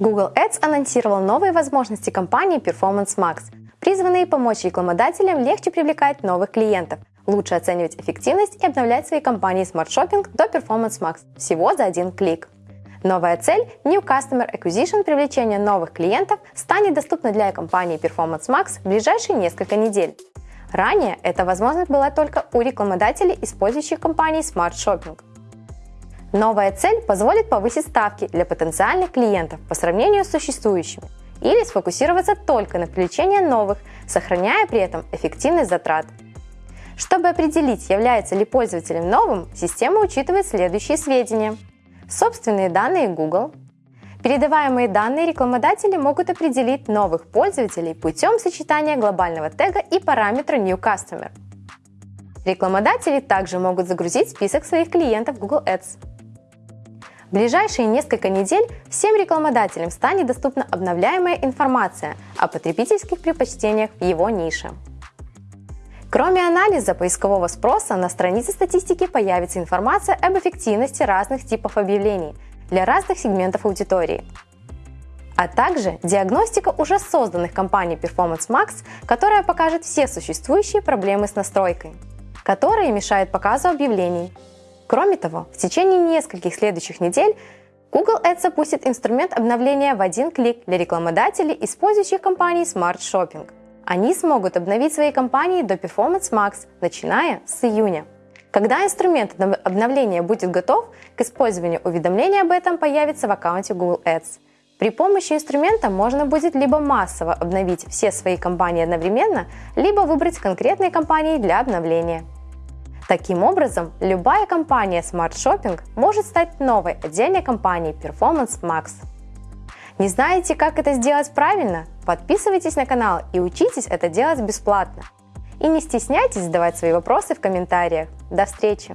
Google Ads анонсировал новые возможности компании Performance Max, призванные помочь рекламодателям легче привлекать новых клиентов, лучше оценивать эффективность и обновлять свои компании Smart Shopping до Performance Max всего за один клик. Новая цель New Customer Acquisition привлечение новых клиентов станет доступна для компании Performance Max в ближайшие несколько недель. Ранее эта возможность была только у рекламодателей, использующих компании Smart Shopping. Новая цель позволит повысить ставки для потенциальных клиентов по сравнению с существующими или сфокусироваться только на привлечении новых, сохраняя при этом эффективность затрат. Чтобы определить, является ли пользователем новым, система учитывает следующие сведения. Собственные данные Google. Передаваемые данные рекламодатели могут определить новых пользователей путем сочетания глобального тега и параметра New Customer. Рекламодатели также могут загрузить список своих клиентов Google Ads. В ближайшие несколько недель всем рекламодателям станет доступна обновляемая информация о потребительских предпочтениях в его нише. Кроме анализа поискового спроса, на странице статистики появится информация об эффективности разных типов объявлений для разных сегментов аудитории. А также диагностика уже созданных компанией Performance Max, которая покажет все существующие проблемы с настройкой, которые мешают показу объявлений, Кроме того, в течение нескольких следующих недель Google Ads запустит инструмент обновления в один клик для рекламодателей, использующих компании Smart Shopping. Они смогут обновить свои компании до Performance Max, начиная с июня. Когда инструмент обновления будет готов, к использованию уведомления об этом появится в аккаунте Google Ads. При помощи инструмента можно будет либо массово обновить все свои компании одновременно, либо выбрать конкретные компании для обновления. Таким образом, любая компания Smart Shopping может стать новой отдельной компанией Performance Max. Не знаете, как это сделать правильно? Подписывайтесь на канал и учитесь это делать бесплатно. И не стесняйтесь задавать свои вопросы в комментариях. До встречи!